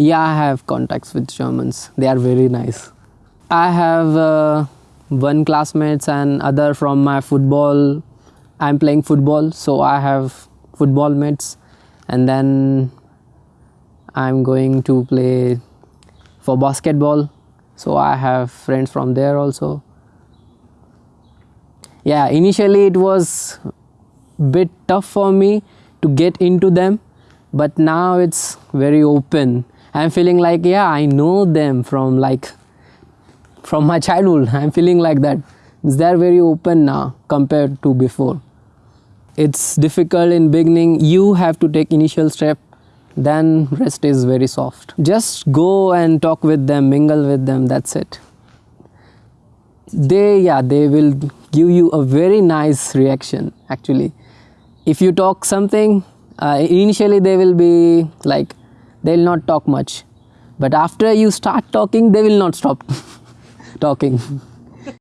Yeah, I have contacts with Germans. They are very nice. I have uh, one classmates and other from my football. I'm playing football, so I have football mates, and then I'm going to play for basketball. So I have friends from there also. Yeah, initially it was bit tough for me to get into them, but now it's very open. I'm feeling like yeah, I know them from like from my childhood. I'm feeling like that. They're very open now compared to before. It's difficult in beginning. You have to take initial step then rest is very soft just go and talk with them mingle with them that's it they yeah they will give you a very nice reaction actually if you talk something uh, initially they will be like they'll not talk much. But after you start talking they will not stop talking